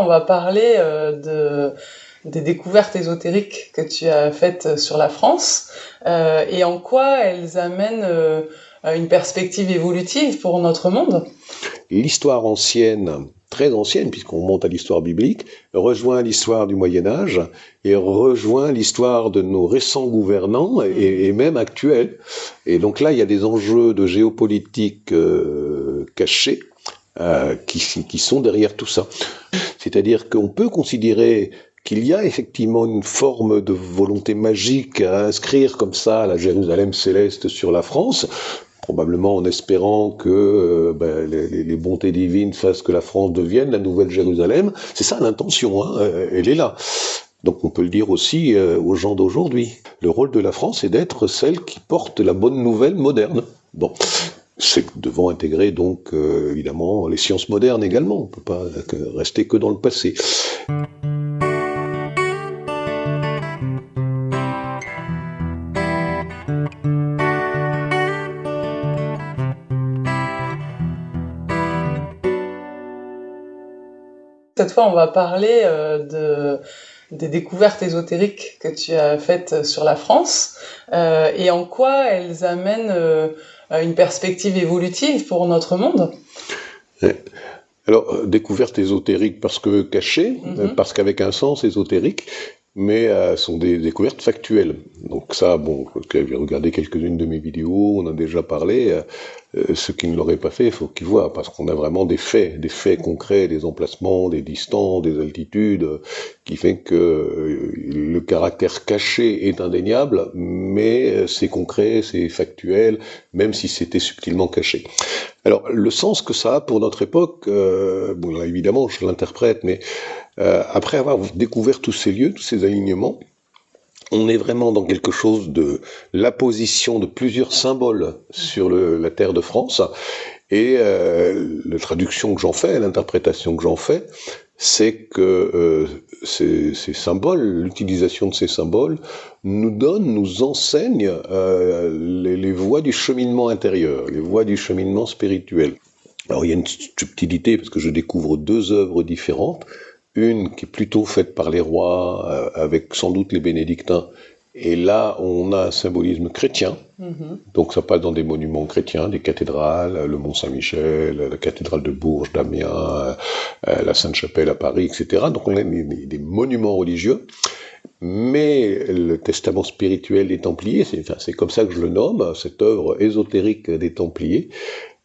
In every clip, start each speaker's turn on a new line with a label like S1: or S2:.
S1: On va parler euh, de, des découvertes ésotériques que tu as faites sur la France euh, et en quoi elles amènent euh, une perspective évolutive pour notre monde.
S2: L'histoire ancienne, très ancienne, puisqu'on monte à l'histoire biblique, rejoint l'histoire du Moyen Âge et rejoint l'histoire de nos récents gouvernants et, même actuels. Et donc là, il y a des enjeux de géopolitique cachés euh, qui, sont derrière tout ça. C'est-à-dire qu'on peut considérer qu'il y a effectivement une forme de volonté magique à inscrire comme ça la Jérusalem céleste sur la France, probablement en espérant que euh, ben, les, bontés divines fassent que la France devienne la nouvelle Jérusalem. C'est ça l'intention, hein, euh, elle est là. Donc on peut le dire aussi aux gens d'aujourd'hui. Le rôle de la France est d'être celle qui porte la bonne nouvelle moderne. Bon, c'est devant intégrer donc euh, évidemment les sciences modernes également. On ne peut pas rester que dans le passé.
S1: Cette fois, on va parler euh, de, des découvertes ésotériques que tu as faites sur la France euh, et en quoi elles amènent euh, une perspective évolutive pour notre monde
S2: Alors, euh, découverte ésotérique parce que cachée, mhm. parce qu'avec un sens ésotérique, mais euh, sont des découvertes factuelles. Donc ça, bon, vous avez regardé quelques-unes de mes vidéos, on a déjà parlé. Euh, euh, ceux qui ne l'auraient pas fait, il faut qu'ils voient, parce qu'on a vraiment des faits, des faits concrets, des emplacements, des distances, des altitudes, qui fait que le caractère caché est indéniable, mais c'est concret, c'est factuel, même si c'était subtilement caché. Alors, le sens que ça a pour notre époque, bon, là, évidemment, je l'interprète, mais euh, après avoir découvert tous ces lieux, tous ces alignements, on est vraiment dans quelque chose de la position de plusieurs symboles sur la terre de France. Et euh, la traduction que j'en fais, l'interprétation que j'en fais, c'est que euh, ces, symboles, l'utilisation de ces symboles, nous donne, nous enseigne les, les voies du cheminement intérieur, les voies du cheminement spirituel. Alors il y a une subtilité parce que je découvre deux œuvres différentes une qui est plutôt faite par les rois, euh, avec sans doute les bénédictins. Et là, on a un symbolisme chrétien. Mhm. Donc ça passe dans des monuments chrétiens, des cathédrales, le Mont Saint-Michel, la cathédrale de Bourges, d'Amiens, euh, la Sainte-Chapelle à Paris, etc. Donc on a des, monuments religieux. Mais le testament spirituel des Templiers, c'est comme ça que je le nomme, cette œuvre ésotérique des Templiers,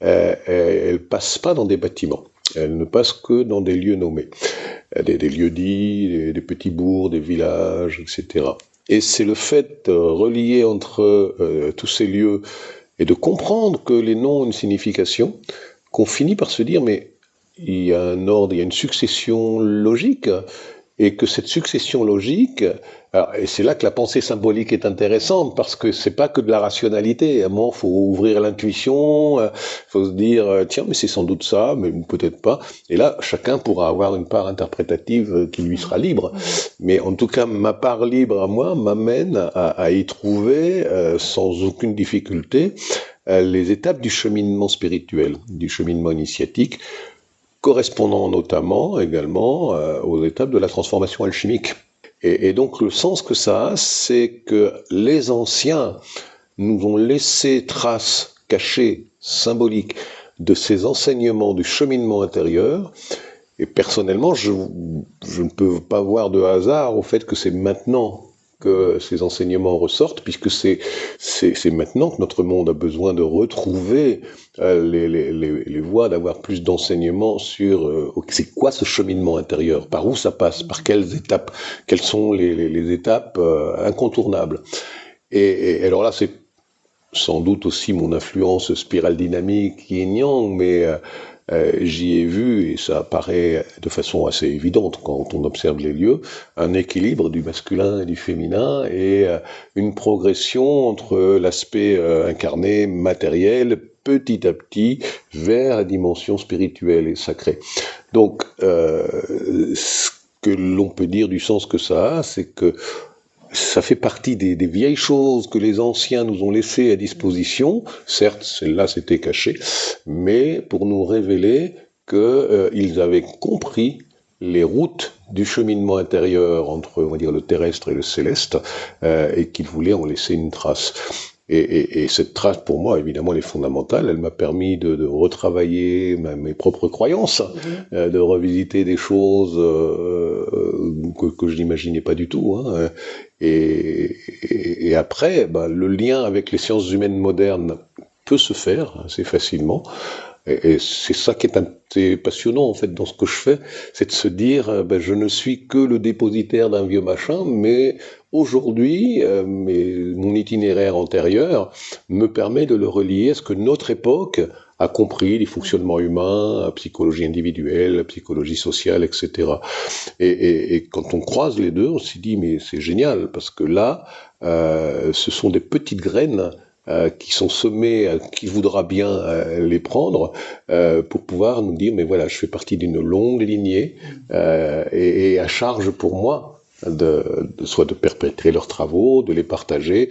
S2: euh, elle passe pas dans des bâtiments. Elle ne passe que dans des lieux nommés, des, des lieux dits, des, petits bourgs, des villages, etc. Et c'est le fait de relier entre euh, tous ces lieux et de comprendre que les noms ont une signification, qu'on finit par se dire mais il y a un ordre, il y a une succession logique, et que cette succession logique, et c'est là que la pensée symbolique est intéressante parce que c'est pas que de la rationalité. À un moment, faut ouvrir l'intuition, euh, faut se dire euh, tiens, mais c'est sans doute ça, mais peut-être pas. Et là, chacun pourra avoir une part interprétative euh, qui lui sera libre. Mais en tout cas, ma part libre à moi m'amène à, y trouver sans aucune difficulté les étapes du cheminement spirituel, du cheminement initiatique correspondant notamment également aux étapes de la transformation alchimique. Et, donc le sens que ça a, c'est que les anciens nous ont laissé traces cachées, symboliques, de ces enseignements du cheminement intérieur. Et personnellement, je, je ne peux pas voir de hasard au fait que c'est maintenant que ces enseignements ressortent, puisque c'est maintenant que notre monde a besoin de retrouver euh, les, les, les, voies, d'avoir plus d'enseignements sur euh, c'est quoi ce cheminement intérieur, par où ça passe, par quelles étapes, quelles sont les, étapes euh, incontournables? Et, et, alors là, c'est sans doute aussi mon influence spirale dynamique qui est Yang, mais euh, j'y ai vu, et ça apparaît de façon assez évidente quand on observe les lieux, un équilibre du masculin et du féminin et euh, une progression entre l'aspect euh, incarné, matériel, petit à petit, vers la dimension spirituelle et sacrée. Donc, ce que l'on peut dire du sens que ça a, c'est que ça fait partie des, vieilles choses que les anciens nous ont laissées à disposition. Certes, celle-là c'était caché, mais pour nous révéler qu'ils euh, avaient compris les routes du cheminement intérieur entre on va dire le terrestre et le céleste et qu'il voulait en laisser une trace. Et, cette trace, pour moi, évidemment, elle est fondamentale. Elle m'a permis de, retravailler mes propres croyances, mhm. euh, de revisiter des choses euh, que, je n'imaginais pas du tout. Hein. Et, après, bah, le lien avec les sciences humaines modernes peut se faire assez facilement. Et, c'est ça qui est, passionnant en fait dans ce que je fais, c'est de se dire, euh, ben, je ne suis que le dépositaire d'un vieux machin, mais aujourd'hui, euh, mon itinéraire antérieur me permet de le relier à ce que notre époque a compris, les fonctionnements humains, la psychologie individuelle, psychologie sociale, etc. Et, et, quand on croise les deux, on s'y dit, mais c'est génial, parce que là, euh, ce sont des petites graines euh, qui sont semés, euh, qui voudra bien euh, les prendre, pour pouvoir nous dire, mais voilà, je fais partie d'une longue lignée, et, à charge pour moi de, soit de perpétrer leurs travaux, de les partager,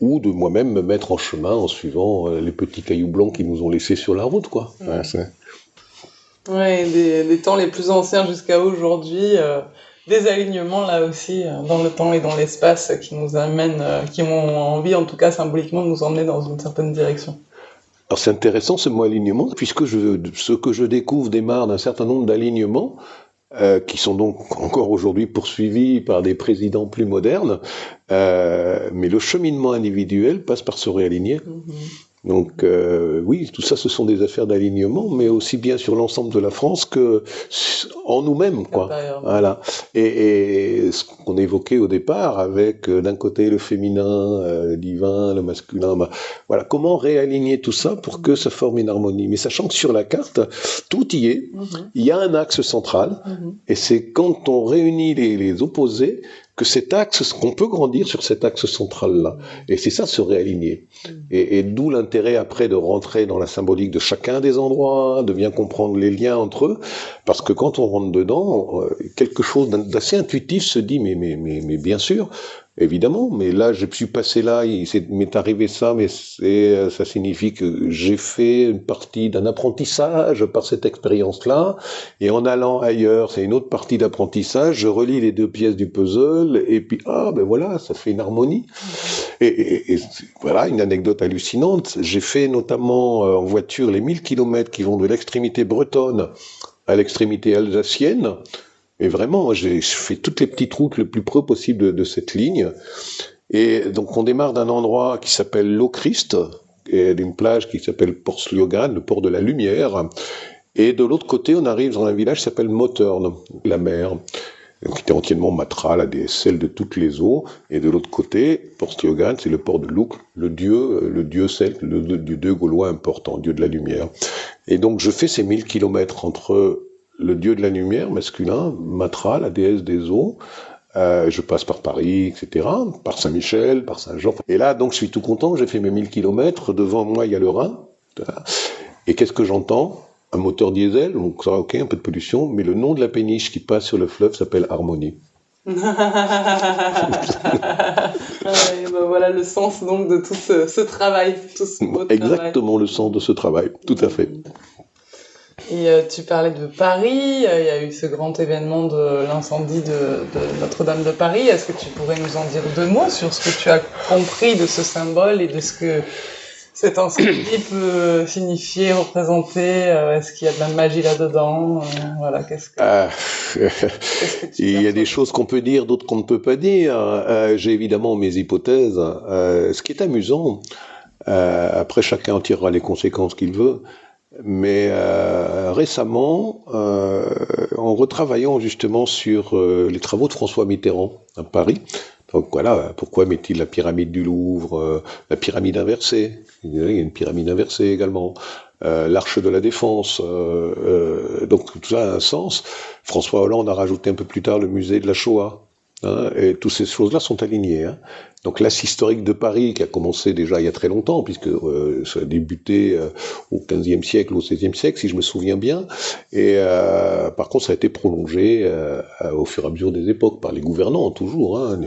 S2: ou de moi-même me mettre en chemin en suivant les petits cailloux blancs qui nous ont laissés sur la route, quoi.
S1: Ouais, des, temps les plus anciens jusqu'à aujourd'hui des alignements là aussi euh, dans le temps et dans l'espace qui nous amènent, euh, qui ont envie en tout cas symboliquement de nous emmener dans une certaine direction.
S2: Alors c'est intéressant ce mot alignement, puisque je, ce que je découvre démarre d'un certain nombre d'alignements euh, qui sont donc encore aujourd'hui poursuivis par des présidents plus modernes, mais le cheminement individuel passe par se réaligner. Mm-hmm. Donc euh, oui, tout ça, ce sont des affaires d'alignement, mais aussi bien sur l'ensemble de la France que en nous-mêmes, quoi. Voilà. Et, ce qu'on évoquait au départ, avec euh, d'un côté le féminin, euh, le divin, le masculin, bah, voilà, comment réaligner tout ça pour que ça forme une harmonie? Mais sachant que sur la carte, tout y est. Mm-hmm. Il y a un axe central, mm-hmm. et c'est quand on réunit les, les opposés que cet axe, qu'on peut grandir sur cet axe central-là. Et c'est ça, se réaligner. Et, d'où l'intérêt après de rentrer dans la symbolique de chacun des endroits, de bien comprendre les liens entre eux, parce que quand on rentre dedans, euh, quelque chose d'assez intuitif se dit, mais, mais, mais, mais bien sûr, évidemment, mais là, je suis passé là, il m'est arrivé ça, mais ça signifie que j'ai fait une partie d'un apprentissage par cette expérience-là, et en allant ailleurs, c'est une autre partie d'apprentissage, je relis les deux pièces du puzzle, et puis, ah, ben voilà, ça fait une harmonie. Et, voilà, une anecdote hallucinante, j'ai fait notamment euh, en voiture les 1000 kilomètres qui vont de l'extrémité bretonne à l'extrémité alsacienne, et vraiment, j'ai fait toutes les petites routes le plus près possible de, cette ligne. Et donc, on démarre d'un endroit qui s'appelle Locrist, et d'une plage qui s'appelle Port Sliogan, le port de la lumière. Et de l'autre côté, on arrive dans un village qui s'appelle Motorn, la mer, qui était entièrement matra, la déesse de toutes les eaux. Et de l'autre côté, Port Sliogan, c'est le port de Luc, le dieu, le dieu celte, le, le dieu gaulois important, dieu de la lumière. Et donc, je fais ces 1000 kilomètres entre le dieu de la lumière masculin, Matra, la déesse des eaux. Euh, je passe par Paris, etc., par Saint-Michel, par Saint-Jean. Et là, donc, je suis tout content, j'ai fait mes 1000 kilomètres, devant moi, il y a le Rhin. Et qu'est-ce que j'entends? Un moteur diesel, donc ça, ok, un peu de pollution, mais le nom de la péniche qui passe sur le fleuve s'appelle Harmonie.
S1: ben voilà le sens donc de tout ce, travail, tout ce
S2: Exactement le sens de ce travail, tout à fait.
S1: Et euh, tu parlais de Paris, euh, il y a eu ce grand événement de l'incendie de, Notre-Dame de Paris. Est-ce que tu pourrais nous en dire deux mots sur ce que tu as compris de ce symbole et de ce que cet incendie peut signifier, représenter euh, Est-ce qu'il y a de la magie là-dedans Voilà, qu'est-ce que, ah,
S2: Il y a des choses qu'on peut dire, d'autres qu'on ne peut pas dire. J'ai évidemment mes hypothèses. ce qui est amusant, après chacun en tirera les conséquences qu'il veut. Mais euh, récemment, euh, en retravaillant justement sur euh, les travaux de François Mitterrand à Paris, donc voilà, pourquoi met-il la pyramide du Louvre, la pyramide inversée? Il y a une pyramide inversée également. l'arche de la défense, donc tout ça a un sens. François Hollande a rajouté un peu plus tard le musée de la Shoah. Hein, et toutes ces choses-là sont alignées. Hein. Donc l'As historique de Paris, qui a commencé déjà il y a très longtemps, puisque euh, ça a débuté euh, au XVe siècle, au XVIe siècle, si je me souviens bien. Et euh, par contre, ça a été prolongé au fur et à mesure des époques par les gouvernants, toujours. Hein.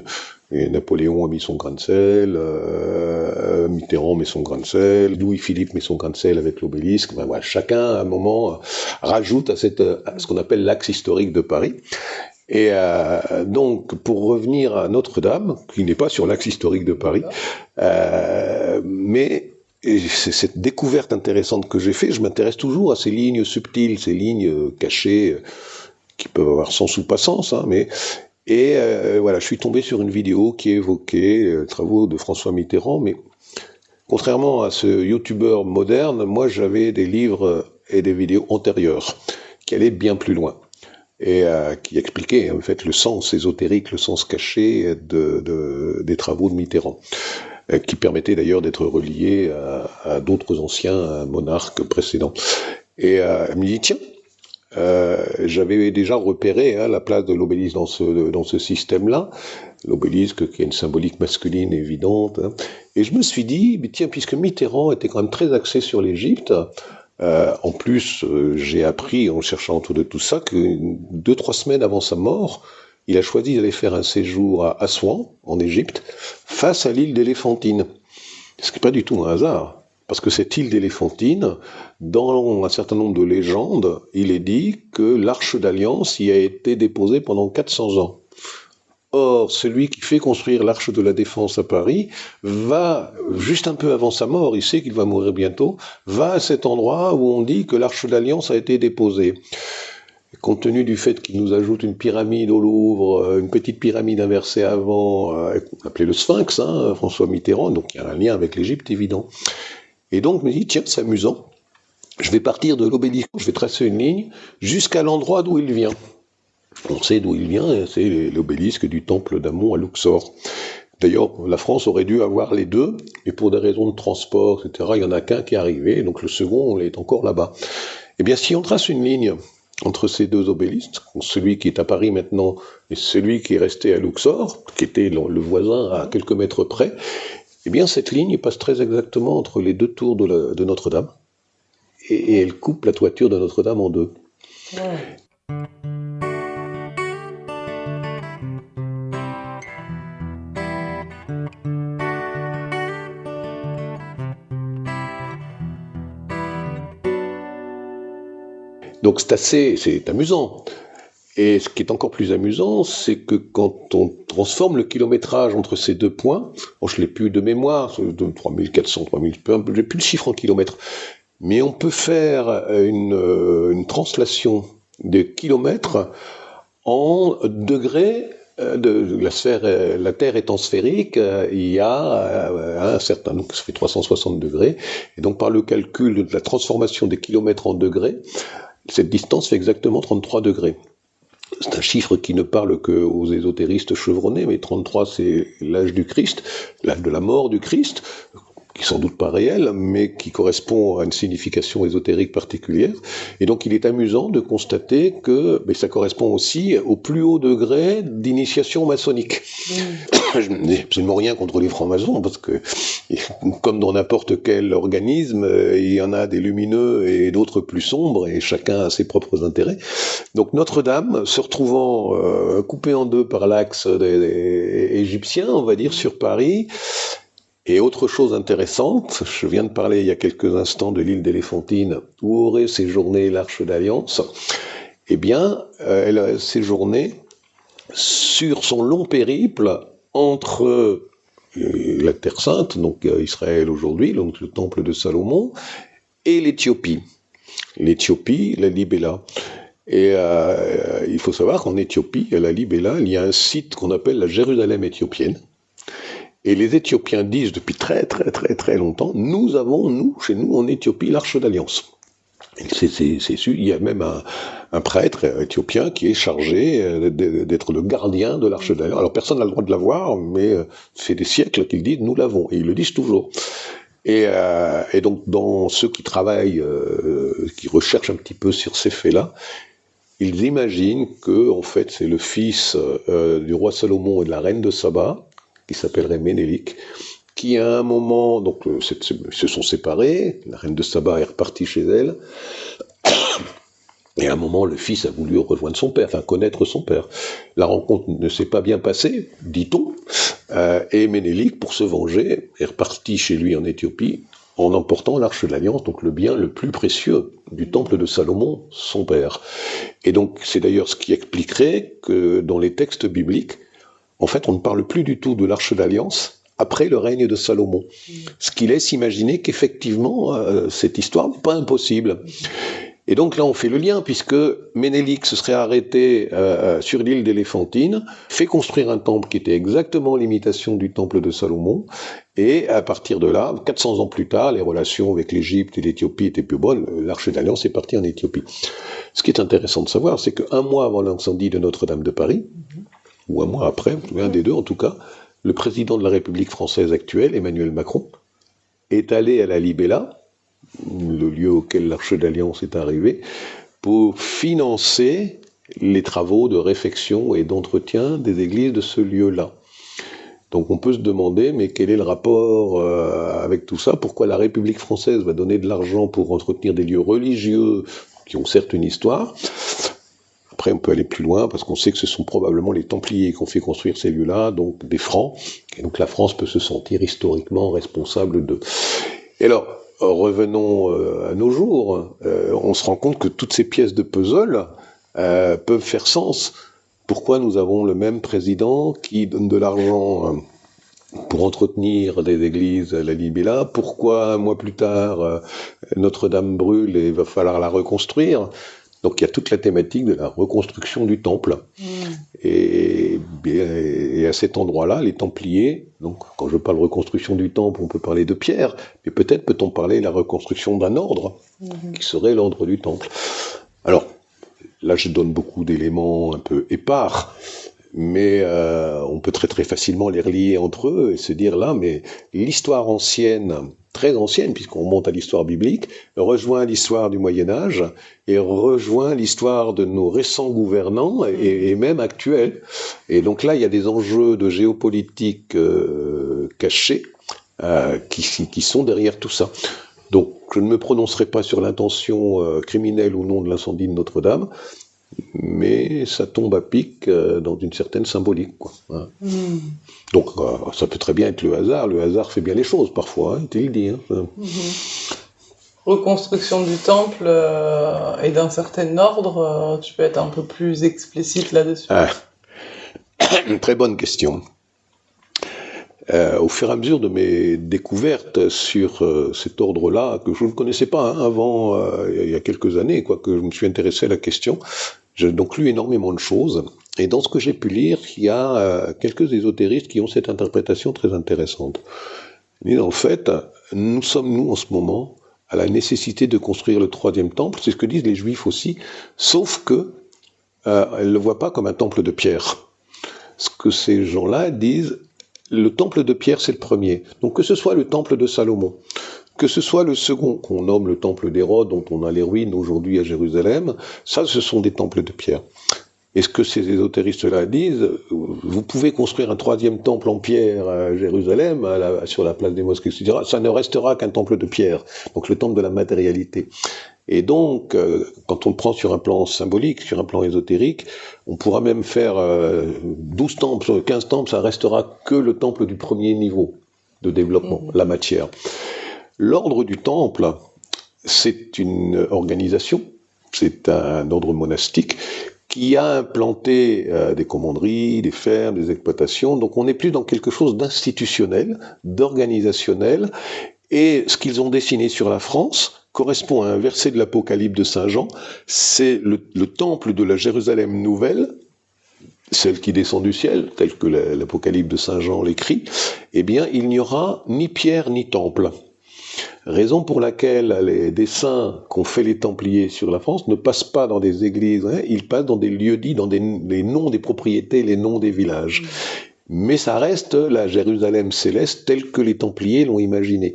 S2: Napoléon a mis son grain de sel, euh, Mitterrand met son grain de sel, Louis-Philippe met son grain de sel avec l'obélisque. Ben, voilà, chacun, à un moment, rajoute à, cette, à ce qu'on appelle l'axe historique de Paris. Et euh, donc, pour revenir à Notre-Dame, qui n'est pas sur l'axe historique de Paris, euh, mais c'est cette découverte intéressante que j'ai fait. Je m'intéresse toujours à ces lignes subtiles, ces lignes cachées, qui peuvent avoir sens ou pas sens, hein, mais et euh, voilà, je suis tombé sur une vidéo qui évoquait les euh, travaux de François Mitterrand, mais contrairement à ce youtubeur moderne, moi j'avais des livres et des vidéos antérieures qui allaient bien plus loin et euh, qui expliquaient en fait le sens ésotérique, le sens caché de, de, des travaux de Mitterrand, qui permettaient d'ailleurs d'être reliés à, d'autres anciens monarques précédents. Et euh, me dit tiens, euh, j'avais déjà repéré hein, la place de l'obélisque dans ce, système-là, l'obélisque qui a une symbolique masculine évidente. Hein. Et je me suis dit, tiens, puisque Mitterrand était quand même très axé sur l'Égypte, euh, en plus, euh, j'ai appris en cherchant autour de tout ça que deux, trois semaines avant sa mort, il a choisi d'aller faire un séjour à Assouan, en Égypte, face à l'île d'Éléphantine. Ce qui n'est pas du tout un hasard. Parce que cette île d'Éléphantine, dans un certain nombre de légendes, il est dit que l'arche d'alliance y a été déposée pendant 400 ans. Or, celui qui fait construire l'arche de la défense à Paris va, juste un peu avant sa mort, il sait qu'il va mourir bientôt, va à cet endroit où on dit que l'arche d'alliance a été déposée. Compte tenu du fait qu'il nous ajoute une pyramide au Louvre, euh, une petite pyramide inversée avant, euh, appelée le Sphinx, hein, François Mitterrand, donc il y a un lien avec l'Égypte évident. Et donc, je me dis, tiens, c'est amusant. Je vais partir de l'obélisque, je vais tracer une ligne jusqu'à l'endroit d'où il vient. On sait d'où il vient, c'est l'obélisque du temple d'Amon à Luxor. D'ailleurs, la France aurait dû avoir les deux, mais pour des raisons de transport, etc., il n'y en a qu'un qui est arrivé, donc le second est encore là-bas. Eh bien, si on trace une ligne entre ces deux obélisques, celui qui est à Paris maintenant et celui qui est resté à Luxor, qui était le voisin à quelques mètres près, eh bien, cette ligne passe très exactement entre les deux tours de, Notre-Dame, et, elle coupe la toiture de Notre-Dame en deux. Donc c'est assez, amusant. Et ce qui est encore plus amusant, c'est que quand on transforme le kilométrage entre ces deux points, bon, je l'ai plus de mémoire, de 3400, 3000, j'ai plus le chiffre en kilomètres, mais on peut faire une, euh, translation des kilomètres en degrés euh, de la euh, la Terre étant sphérique, il y a un certain, donc ça fait 360 degrés, et donc par le calcul de la transformation des kilomètres en degrés, cette distance fait exactement 33 degrés. C'est un chiffre qui ne parle qu'aux ésotéristes chevronnés, mais 33 c'est l'âge du Christ, l'âge de la mort du Christ, qui sans doute pas réel, mais qui correspond à une signification ésotérique particulière. Et donc il est amusant de constater que mais ça correspond aussi au plus haut degré d'initiation maçonnique. Mm. Je n'ai absolument rien contre les francs-maçons, parce que comme dans n'importe quel organisme, il y en a des lumineux et d'autres plus sombres, et chacun a ses propres intérêts. Donc Notre-Dame, se retrouvant euh, coupée en deux par l'axe des égyptiens, on va dire, sur Paris, et autre chose intéressante, je viens de parler il y a quelques instants de l'île d'Éléphantine, où aurait séjourné l'Arche d'Alliance? Eh bien, euh, elle a séjourné sur son long périple entre euh, la Terre Sainte, donc euh, Israël aujourd'hui, donc le temple de Salomon, et l'Éthiopie. L'Éthiopie, la Libella. Et il faut savoir qu'en Éthiopie, à la Libella, il y a un site qu'on appelle la Jérusalem éthiopienne, et les Éthiopiens disent depuis très très très très longtemps, nous avons, nous, chez nous, en Éthiopie, l'arche d'alliance. C'est il y a même un, prêtre éthiopien qui est chargé euh, d'être le gardien de l'arche d'alliance. Alors personne n'a le droit de la voir, mais euh, fait des siècles qu'ils disent nous l'avons, et ils le disent toujours. Et, euh, et, donc dans ceux qui travaillent, qui recherchent un petit peu sur ces faits-là, ils imaginent que en fait c'est le fils du roi Salomon et de la reine de Saba qui s'appellerait Ménélique, qui à un moment, donc euh, se sont séparés, la reine de Saba est repartie chez elle, Et à un moment, le fils a voulu rejoindre son père, enfin connaître son père. La rencontre ne s'est pas bien passée, dit-on, euh, et Ménélique, pour se venger, est reparti chez lui en Éthiopie en emportant l'arche de l'alliance, donc le bien le plus précieux du temple de Salomon, son père. Et donc c'est d'ailleurs ce qui expliquerait que dans les textes bibliques, en fait, on ne parle plus du tout de l'arche d'alliance après le règne de Salomon. Ce qui laisse imaginer qu'effectivement, euh, cette histoire n'est pas impossible. Et donc là, on fait le lien, puisque Ménélique se serait arrêté euh, euh, sur l'île d'Éléphantine, fait construire un temple qui était exactement l'imitation du temple de Salomon, et à partir de là, 400 ans plus tard, les relations avec l'Égypte et l'Éthiopie étaient plus bonnes, l'arche d'alliance est partie en Éthiopie. Ce qui est intéressant de savoir, c'est qu'un mois avant l'incendie de Notre-Dame de Paris, ou un mois après, un des deux en tout cas, le président de la République française actuelle, Emmanuel Macron, est allé à la Libella, le lieu auquel l'Arche d'Alliance est arrivé, pour financer les travaux de réfection et d'entretien des églises de ce lieu-là. Donc on peut se demander, mais quel est le rapport euh, avec tout ça? Pourquoi la République française va donner de l'argent pour entretenir des lieux religieux qui ont certes une histoire Après, on peut aller plus loin parce qu'on sait que ce sont probablement les Templiers qui ont fait construire ces lieux-là, donc des Francs, et donc la France peut se sentir historiquement responsable de. Et alors, revenons euh, à nos jours, euh, on se rend compte que toutes ces pièces de puzzle euh, peuvent faire sens. Pourquoi nous avons le même président qui donne de l'argent pour entretenir des églises à la Libye-là Pourquoi un mois plus tard, Notre-Dame brûle et il va falloir la reconstruire? Donc il y a toute la thématique de la reconstruction du temple. Mm. Et, et, à cet endroit-là, les Templiers, donc quand je parle reconstruction du temple, on peut parler de pierre, mais peut-être peut-on parler de la reconstruction d'un ordre, mm-hmm. qui serait l'ordre du temple. Alors, là je donne beaucoup d'éléments un peu épars, mais euh, on peut très très facilement les relier entre eux et se dire là, mais l'histoire ancienne, très ancienne, puisqu'on monte à l'histoire biblique, rejoint l'histoire du Moyen Âge et rejoint l'histoire de nos récents gouvernants et, même actuels. Et donc là, il y a des enjeux de géopolitique euh, cachés euh, qui, qui, sont derrière tout ça. Donc, je ne me prononcerai pas sur l'intention euh, criminelle ou non de l'incendie de Notre-Dame mais ça tombe à pic euh, dans une certaine symbolique. Quoi, hein. hmm. Donc euh, ça peut très bien être le hasard, le hasard fait bien les choses parfois, hein, le dis. Hein, hmm.
S1: Reconstruction du temple euh, et d'un certain ordre, tu peux être un peu plus explicite là-dessus ah.
S2: Très bonne question. au fur et à mesure de mes découvertes sur cet ordre-là, que je ne connaissais pas avant, il y a quelques années, quoi, que je me suis intéressé à la question, j'ai donc lu énormément de choses, et dans ce que j'ai pu lire, il y a euh, quelques ésotéristes qui ont cette interprétation très intéressante. Mais en fait, nous sommes, nous, en ce moment, à la nécessité de construire le troisième temple, c'est ce que disent les juifs aussi, sauf que euh, ne le voient pas comme un temple de pierre. Ce que ces gens-là disent, le temple de pierre, c'est le premier. Donc que ce soit le temple de Salomon, que ce soit le second, qu'on nomme le temple d'Hérode, dont on a les ruines aujourd'hui à Jérusalem, ça, ce sont des temples de pierre. Et ce que ces ésotéristes-là disent, vous pouvez construire un troisième temple en pierre à Jérusalem, sur la place des mosquées, etc. Ça ne restera qu'un temple de pierre, donc le temple de la matérialité. Et donc, euh, quand on le prend sur un plan symbolique, sur un plan ésotérique, on pourra même faire 12 euh, temples, 15 temples, ça restera que le temple du premier niveau de développement, mmh. la matière. L'ordre du Temple, c'est une organisation, c'est un ordre monastique qui a implanté euh, des commanderies, des fermes, des exploitations. Donc on n'est plus dans quelque chose d'institutionnel, d'organisationnel. Et ce qu'ils ont dessiné sur la France correspond à un verset de l'Apocalypse de Saint Jean. C'est le, temple de la Jérusalem nouvelle, celle qui descend du ciel, tel que l'Apocalypse de Saint Jean l'écrit. Eh bien, il n'y aura ni pierre ni temple. Raison pour laquelle les dessins qu'ont fait les Templiers sur la France ne passent pas dans des églises, hein, ils passent dans des lieux dits, dans les noms des propriétés, les noms des villages. Mais ça reste la Jérusalem céleste telle que les Templiers l'ont imaginée.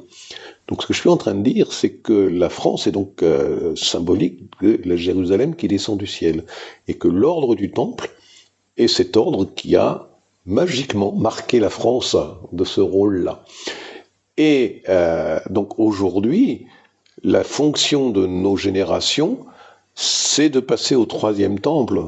S2: Donc ce que je suis en train de dire, c'est que la France est donc euh, symbolique de la Jérusalem qui descend du ciel, et que l'ordre du Temple est cet ordre qui a magiquement marqué la France de ce rôle-là. Et euh, donc aujourd'hui, la fonction de nos générations, c'est de passer au troisième temple,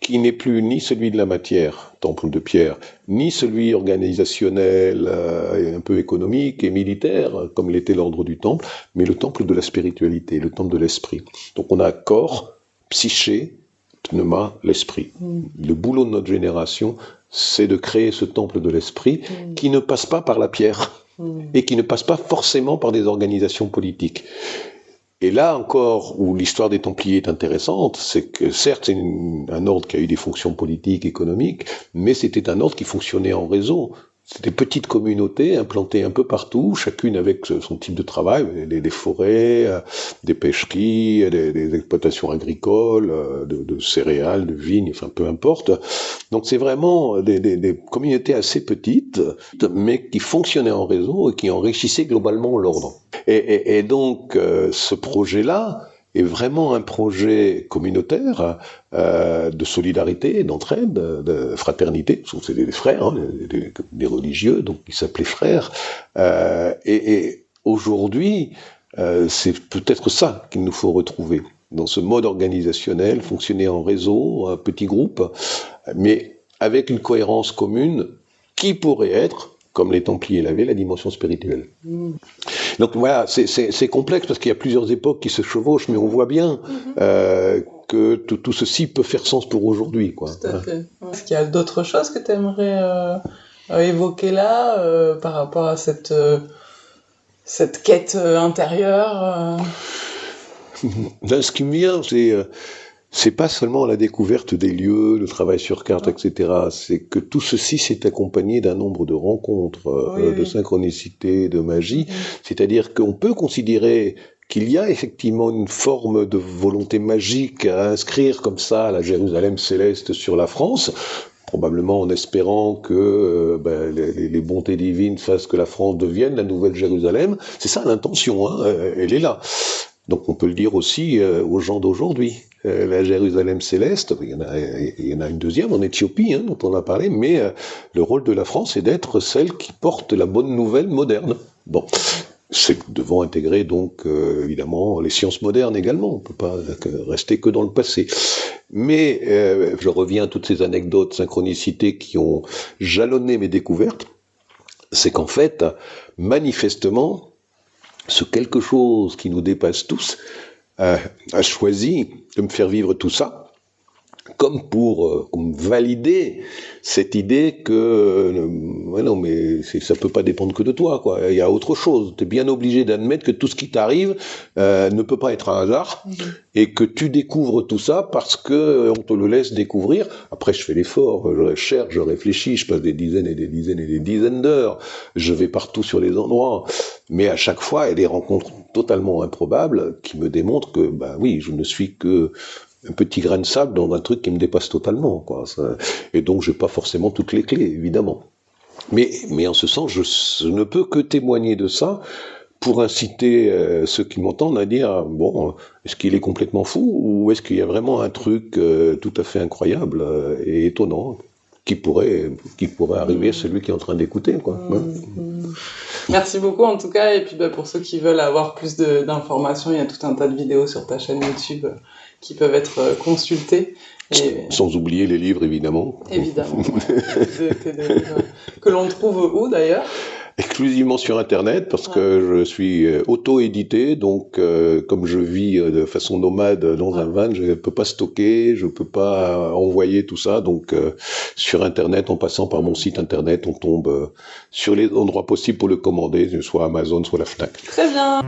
S2: qui n'est plus ni celui de la matière, temple de pierre, ni celui organisationnel, euh, un peu économique et militaire, comme l'était l'ordre du temple, mais le temple de la spiritualité, le temple de l'esprit. Donc on a corps, psyché, pneuma, l'esprit. Mm. Le boulot de notre génération, c'est de créer ce temple de l'esprit mm. qui ne passe pas par la pierre mm. et qui ne passe pas forcément par des organisations politiques. Et là encore, où l'histoire des Templiers est intéressante, c'est que certes, c'est un ordre qui a eu des fonctions politiques, économiques, mais c'était un ordre qui fonctionnait en réseau. C'était des petites communautés implantées un peu partout, chacune avec son type de travail, des, forêts, euh, des pêcheries, des, exploitations agricoles, euh, de, céréales, de vignes, enfin peu importe. Donc c'est vraiment des, communautés assez petites, mais qui fonctionnaient en réseau et qui enrichissaient globalement l'ordre. Et, donc euh, ce projet-là, est vraiment un projet communautaire euh, de solidarité, d'entraide, de fraternité. C'est des frères, hein, des, religieux, donc ils s'appelaient frères. Euh, et, aujourd'hui, euh, c'est peut-être ça qu'il nous faut retrouver dans ce mode organisationnel, fonctionner en réseau, un petit groupe, mais avec une cohérence commune qui pourrait être comme les Templiers l'avaient, la dimension spirituelle. Donc voilà, c'est complexe parce qu'il y a plusieurs époques qui se chevauchent, mais on voit bien mm-hmm. euh, que tout, ceci peut faire sens pour aujourd'hui.
S1: Tout à fait. Est-ce qu'il y a d'autres choses que tu aimerais euh, évoquer là euh, par rapport à cette, cette quête intérieure
S2: Ce qui me vient, c'est c'est pas seulement la découverte des lieux, le travail sur carte, etc. C'est que tout ceci s'est accompagné d'un nombre de rencontres, euh, de synchronicité, de magie. C'est-à-dire qu'on peut considérer qu'il y a effectivement une forme de volonté magique à inscrire comme ça la Jérusalem céleste sur la France, probablement en espérant que euh, ben, les, les, bontés divines fassent que la France devienne la nouvelle Jérusalem. C'est ça l'intention, hein, elle est là. Donc on peut le dire aussi euh, aux gens d'aujourd'hui. Euh, la Jérusalem céleste, il y, en a, une deuxième en Éthiopie, hein, dont on a parlé, mais euh, le rôle de la France est d'être celle qui porte la bonne nouvelle moderne. Bon, c'est devant intégrer donc évidemment les sciences modernes également. On peut pas rester que dans le passé. Mais je reviens à toutes ces anecdotes, synchronicités qui ont jalonné mes découvertes. C'est qu'en fait, manifestement, ce quelque chose qui nous dépasse tous a, choisi de me faire vivre tout ça comme pour euh, valider cette idée que euh, non mais ça peut pas dépendre que de toi quoi. Il y a autre chose. Tu es bien obligé d'admettre que tout ce qui t'arrive euh, ne peut pas être un hasard et que tu découvres tout ça parce que on te le laisse découvrir. Après je fais l'effort je cherche je réfléchis je passe des dizaines et des dizaines et des dizaines d'heures. Je vais partout sur les endroits. Mais à chaque fois il y a des rencontres totalement improbables qui me démontrent que bah oui je ne suis que un petit grain de sable dans un truc qui me dépasse totalement. Quoi. et donc, j'ai pas forcément toutes les clés, évidemment. Mais, mais en ce sens, je, ne peux que témoigner de ça pour inciter euh, ceux qui m'entendent à dire bon, est-ce qu'il est complètement fou ou est-ce qu'il y a vraiment un truc euh, tout à fait incroyable euh, et étonnant qui pourrait, qui pourrait arriver à celui qui est en train d'écouter. Quoi. Mmh,
S1: mmh. Merci beaucoup en tout cas. Et puis bah, pour ceux qui veulent avoir plus d'informations, il y a tout un tas de vidéos sur ta chaîne YouTube qui peuvent être euh, consultés.
S2: Sans oublier les livres, évidemment.
S1: Évidemment. que l'on trouve où d'ailleurs?
S2: Exclusivement sur Internet parce que je suis euh, auto-édité, donc euh, comme je vis de façon nomade dans un van, je ne peux pas stocker, je ne peux pas envoyer tout ça, donc sur Internet, en passant par mon site Internet, on tombe sur les endroits possibles pour le commander, soit Amazon, soit la FNAC.
S1: Très bien